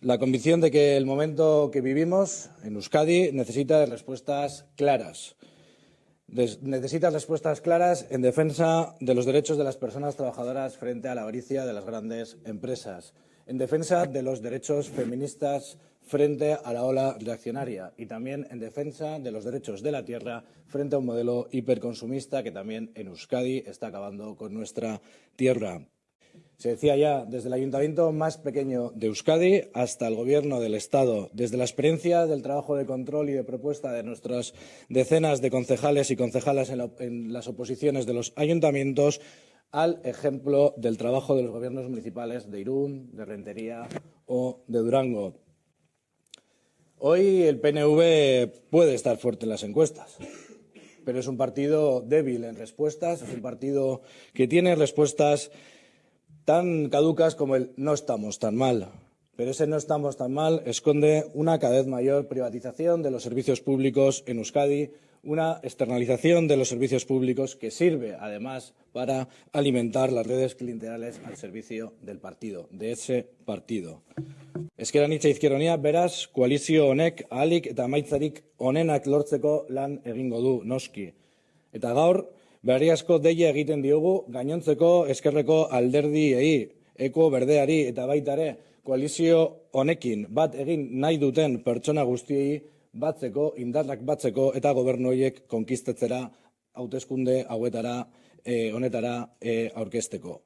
la convicción de que el momento que vivimos en Euskadi necesita respuestas claras. necesita respuestas claras en defensa de los derechos de las personas trabajadoras frente a la avaricia de las grandes empresas, en defensa de los derechos feministas frente a la ola reaccionaria y también en defensa de los derechos de la tierra frente a un modelo hiperconsumista que también en Euskadi está acabando con nuestra tierra. Se decía ya, desde el ayuntamiento más pequeño de Euskadi hasta el gobierno del Estado, desde la experiencia del trabajo de control y de propuesta de nuestras decenas de concejales y concejalas en, en las oposiciones de los ayuntamientos, al ejemplo del trabajo de los gobiernos municipales de Irún, de Rentería o de Durango. Hoy el PNV puede estar fuerte en las encuestas, pero es un partido débil en respuestas, es un partido que tiene respuestas tan caducas como el no estamos tan mal. Pero ese no estamos tan mal esconde una cada vez mayor privatización de los servicios públicos en Euskadi, una externalización de los servicios públicos que sirve, además, para alimentar las redes clientelares al servicio del partido, de ese partido. Ezkeran hitza izkeronia, beraz, koalizio honek ahalik eta maitzarik onenak lortzeko lan egingo du noski. Eta gaur, berriazko deia egiten diogu gainontzeko eskerreko alderdiei, eko berdeari eta baitare koalizio honekin bat egin nahi duten pertsona guztiei batzeko, indarrak batzeko eta gobernu horiek konkistetzera hauteskunde hauetara, e, honetara e, aurkezteko.